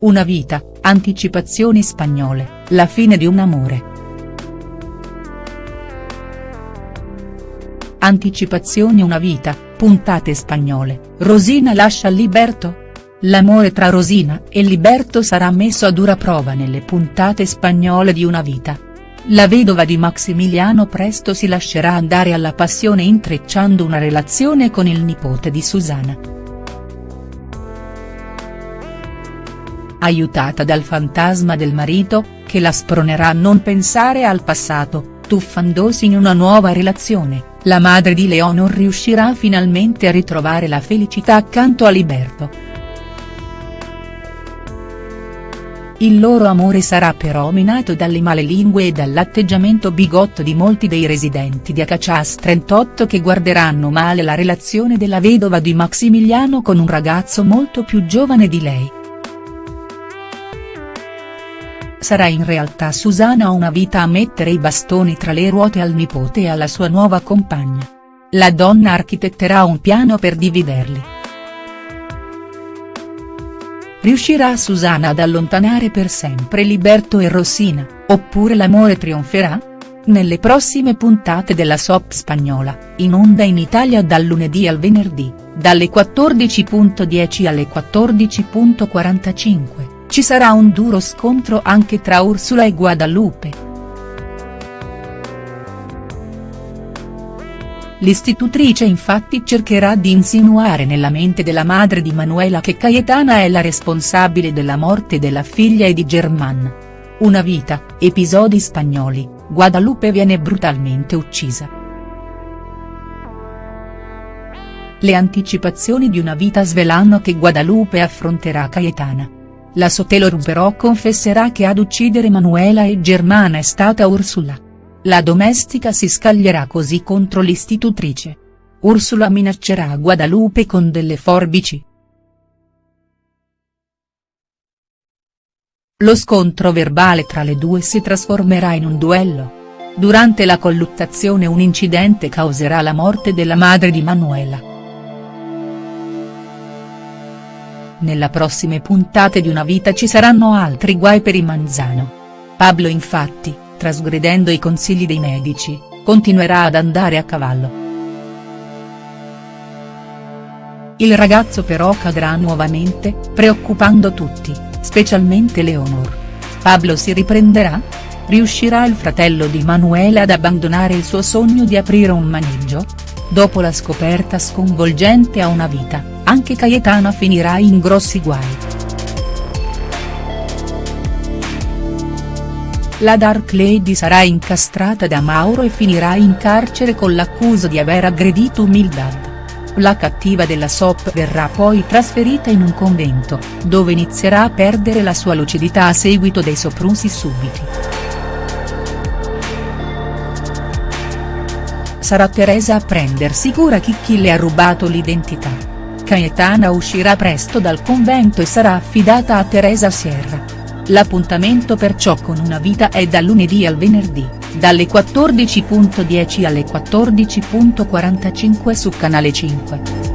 Una vita, anticipazioni spagnole, la fine di un amore. Anticipazioni Una vita, puntate spagnole, Rosina lascia Liberto?. L'amore tra Rosina e Liberto sarà messo a dura prova nelle puntate spagnole di Una vita. La vedova di Maximiliano presto si lascerà andare alla passione intrecciando una relazione con il nipote di Susana. Aiutata dal fantasma del marito, che la spronerà a non pensare al passato, tuffandosi in una nuova relazione, la madre di Leonor riuscirà finalmente a ritrovare la felicità accanto a Liberto. Il loro amore sarà però minato dalle male lingue e dall'atteggiamento bigotto di molti dei residenti di Acachas 38 che guarderanno male la relazione della vedova di Maximiliano con un ragazzo molto più giovane di lei. Sarà in realtà Susana una vita a mettere i bastoni tra le ruote al nipote e alla sua nuova compagna. La donna architetterà un piano per dividerli. Riuscirà Susana ad allontanare per sempre Liberto e Rossina, oppure l'amore trionferà? Nelle prossime puntate della soap spagnola, in onda in Italia dal lunedì al venerdì, dalle 14.10 alle 14.45. Ci sarà un duro scontro anche tra Ursula e Guadalupe. L'istitutrice infatti cercherà di insinuare nella mente della madre di Manuela che Cayetana è la responsabile della morte della figlia e di German. Una vita, episodi spagnoli, Guadalupe viene brutalmente uccisa. Le anticipazioni di una vita svelano che Guadalupe affronterà Cayetana. La Sotelor però confesserà che ad uccidere Manuela e Germana è stata Ursula. La domestica si scaglierà così contro l'istitutrice. Ursula minaccerà Guadalupe con delle forbici. Lo scontro verbale tra le due si trasformerà in un duello. Durante la colluttazione un incidente causerà la morte della madre di Manuela. Nella prossime puntate di Una vita ci saranno altri guai per i Manzano. Pablo infatti, trasgredendo i consigli dei medici, continuerà ad andare a cavallo. Il ragazzo però cadrà nuovamente, preoccupando tutti, specialmente Leonor. Pablo si riprenderà? Riuscirà il fratello di Manuela ad abbandonare il suo sogno di aprire un maneggio? Dopo la scoperta sconvolgente a una vita, anche Cayetana finirà in grossi guai. La Dark Lady sarà incastrata da Mauro e finirà in carcere con l'accusa di aver aggredito Mildad. La cattiva della SOP verrà poi trasferita in un convento, dove inizierà a perdere la sua lucidità a seguito dei soprusi subiti. sarà Teresa a prendersi cura chi chi le ha rubato l'identità. Cayetana uscirà presto dal convento e sarà affidata a Teresa Sierra. L'appuntamento perciò con una vita è da lunedì al venerdì, dalle 14.10 alle 14.45 su Canale 5.